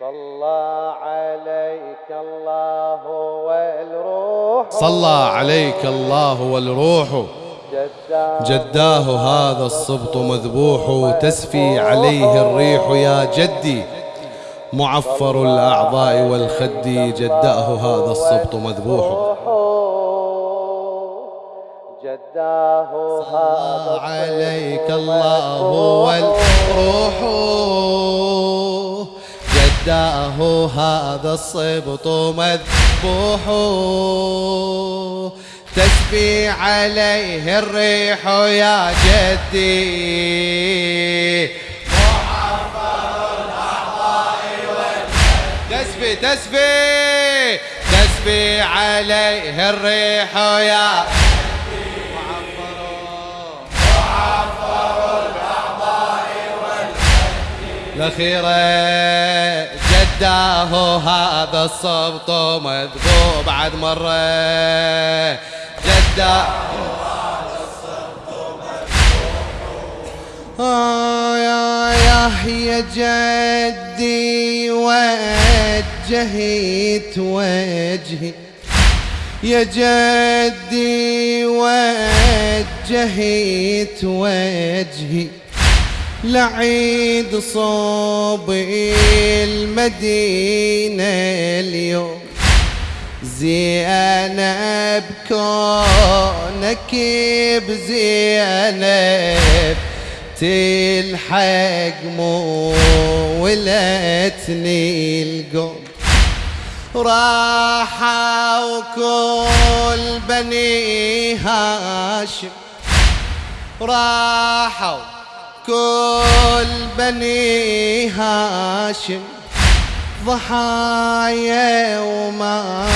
صلى عليك الله والروح. صلى عليك الله والروح. جداه هذا الصبط مذبوح تسفي عليه الريح يا جدي. معفر الأعضاء والخد جداه هذا الصبط مذبوح. جداه هذا عليك الله والروح. هذا الصبط مذبوح. تسبي عليه الريح يا جدي. تسبي تسبي تسبي عليه الريح يا الأخيرة. جداه هذا الصبط مذبوب بعد مرة جداه آه يا يا جدي وجهت وجهي يا جدي وجهت وجهي لعيد صوب المدينة اليوم. زينب كونك بزينب تلحق مو ولتني القوم. راحوا كل بني هاشم. راحوا كل بني هاشم ضحايا وما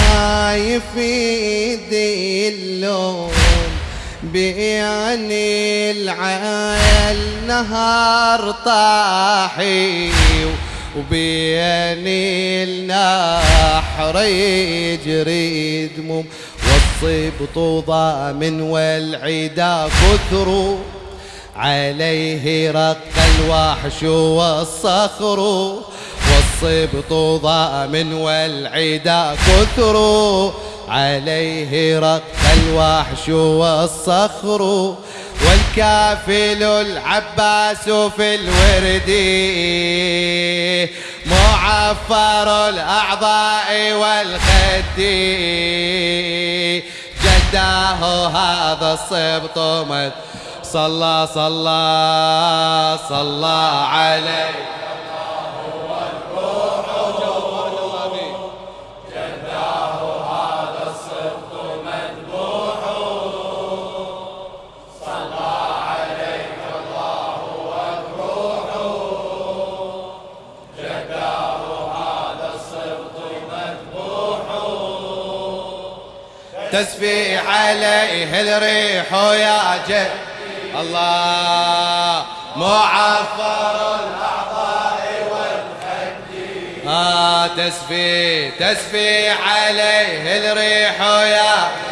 يفيد اللوم بيعني العيل نهار طاحي وبيعني النحر يجري دموم والصبط ضامن والعدا كثروا. عليه رق الوحش والصخر والصبط ضامن والعدا كثر. عليه رق الوحش والصخر والكافل العباس في الورد. معفر الأعضاء والخد. جداه هذا الصبط مد صلى صلى صلى عليه تسفي عليه الريح يا جد الله معفر الأعضاء والخد آه تسفي تسفي عليه الريح يا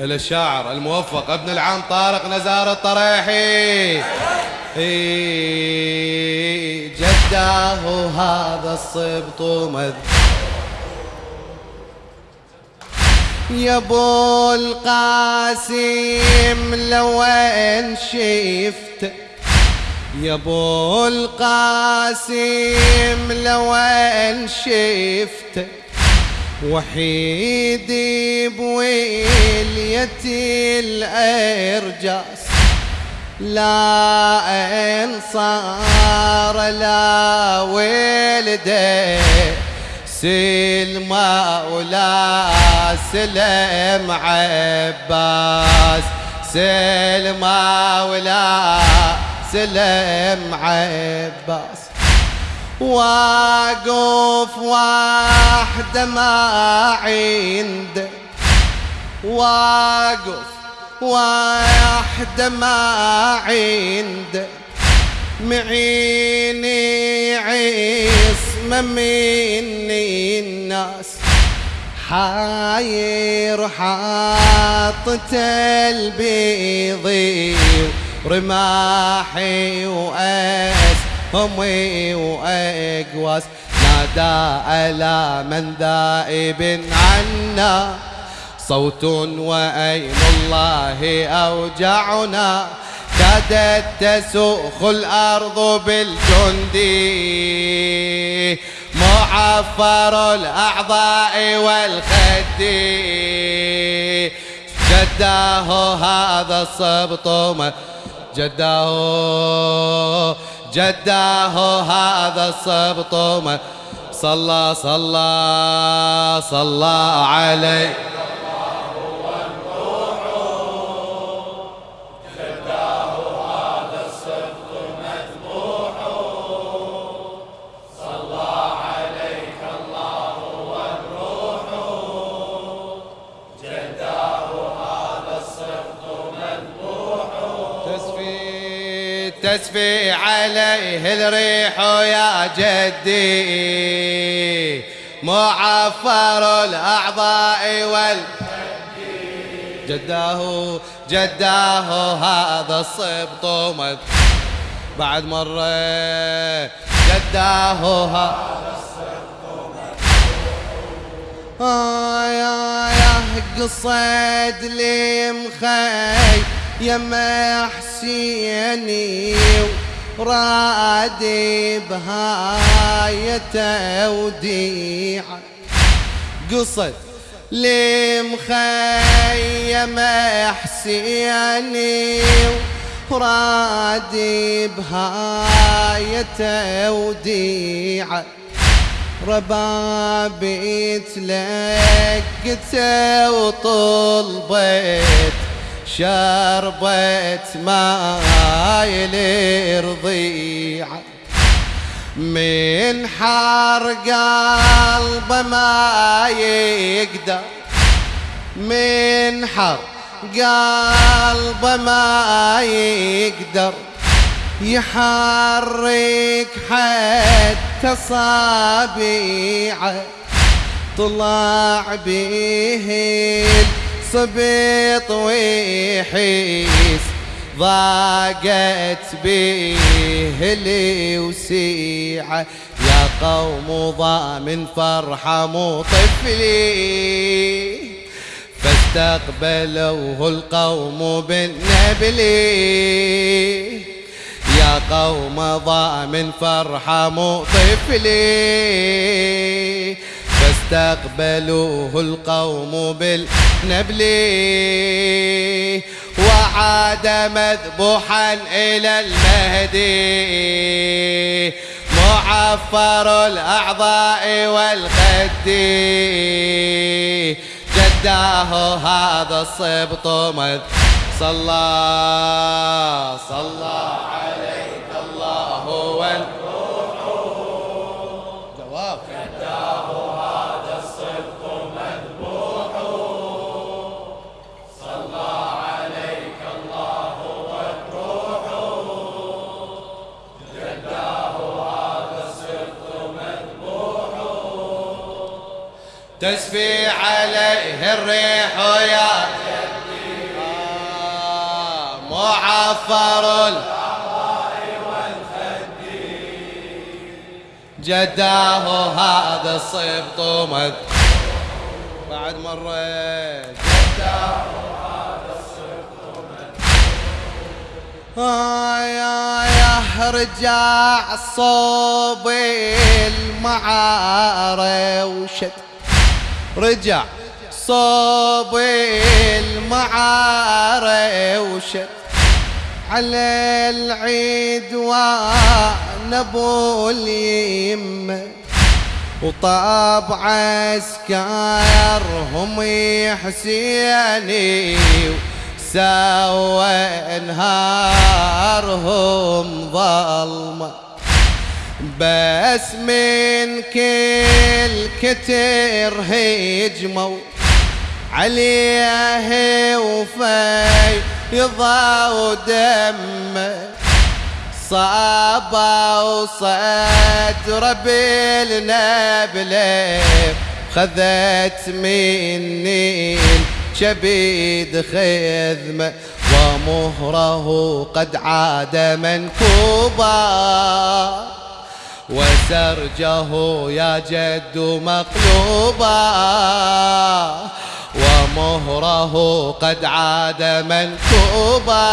الشاعر الموفق ابن العام طارق نزار الطريحي. جداه هذا الصبط مذكور يا ابو القاسم لو إن شفت. يا ابو القاسم لو إن شفت. وحيدي بويلية الأرجاس. لا انصار لا ولده سلمى ولا سلم عباس. سلمى ولا سلم عباس. واقف واحدة ما عند. واقف واحدة ما عند. معيني عصمة مني الناس حاير حاطت البيض رماحي وأسهمي وأقواس. نادى ألا من ذائب عنا صوت وأيم الله أوجعنا. كادت تسوخ الأرض بالجند معفر الأعضاء والخد. جداه هذا الصبط جداه جداه هذا الصبط صلى صلى صلى عليه. تسفي عليه الريح يا جدي. معفر الأعضاء وال جداه جداه هذا الصبط مد بعد مرة. جداه هذا آه يا يا قصد لي مخي يا حسيني ورادي بهاي توديعة قصد لي مخيم حسيني ورادي بهاي توديعة ربابي تلقته وطلبت شربت ماي لرضيعه من حار قلبه ما يقدر. من حر قلبه ما يقدر. يحرك حتى صابيعه. طلع به الصبيط ويحيس ضاقت به الوسيعة يا قوم ضامن فرحة مو طفلي. فاستقبلوه القوم بالنبل. يا قوم ضامن فرحة مو طفلي. فاستقبلوه القوم بالنبل وعاد مذبوحا إلى المهدي معفر الأعضاء والخد جداه هذا الصبط مذ صلى صلى عليك تسفي عليه الريح يا آه، معفر جداه هذا الصبط مد. بعد مرة. جداه آه يا يا رجع صوب المعارة وشد. رجع صوب المعارة وشد على العيد ونبو اليمة. وطاب عسكرهم حسيني سوى إنهارهم ظلمة. بس من كل كتر هجموا عليه وفي يضاو دم صابا وصدر بالنبله خذت مني شبيد خذمه ومهره قد عاد منكوبا. وسرجه يا جد مقلوبا ومهره قد عاد منكوبا.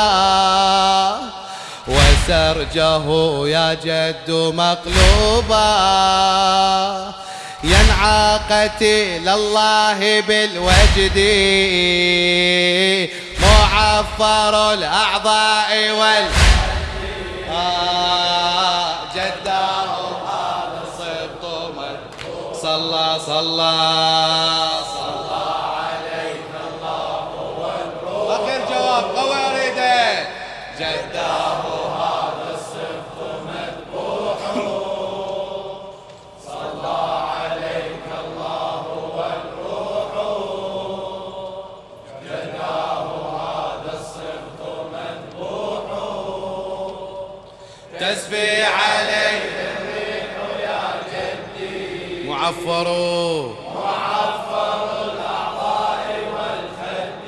وسرجه يا جد مقلوبا ينعى قتيل الله بالوجد. معفر الأعضاء وال آه جداه صلى معفر الأعضاء والخد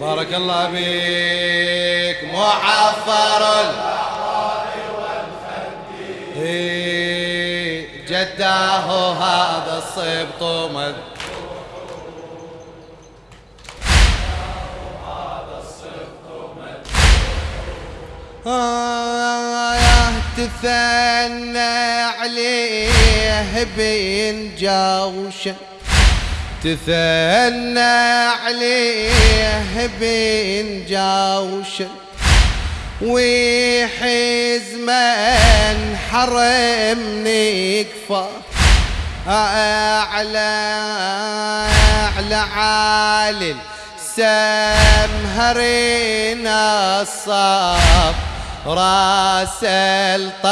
بارك الله بك معفر الأعضاء والخد جداه هذا الصبط مذكور آه. تثنى عليه بين جوشة تثنى عليه بين جوشة ويحز من حرم نكفى أعلى أعلى عالي سمهرنا الصف راس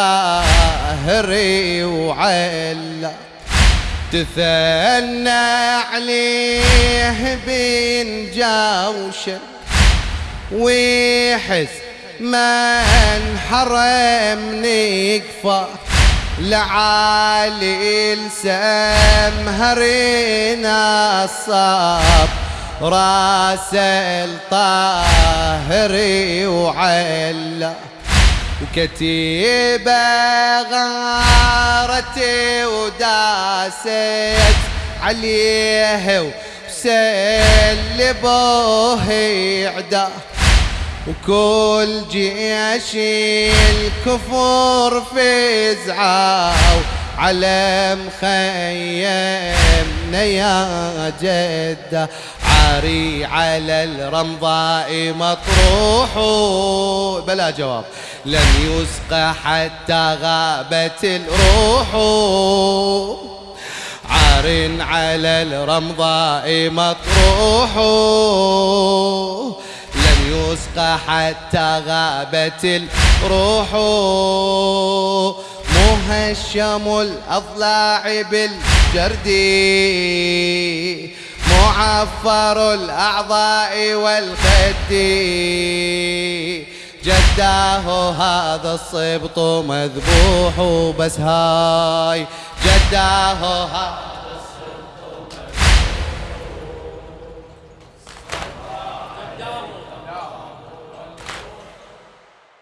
الطاهري وعلا تثنى عليه بين جوشه ويحس من حرم نكفى لعالي السمهرنا الصف راس الطاهري وعلا وكتيبة غارتي وداست عليه وسلبوه عدا وكل جيش الكفور فزعوا على مخيمنا يا جدة. عاري على الرمضاء مطروح. بلا جواب. لم يسقى حتى غابت الروح. عار على الرمضاء مطروح. لم يسقى حتى غابت الروح. مهشم الأضلاع بالجرد. معفر الأعضاء والخد. جداه هذا الصبط مذبوح بس هاي. جداه هذا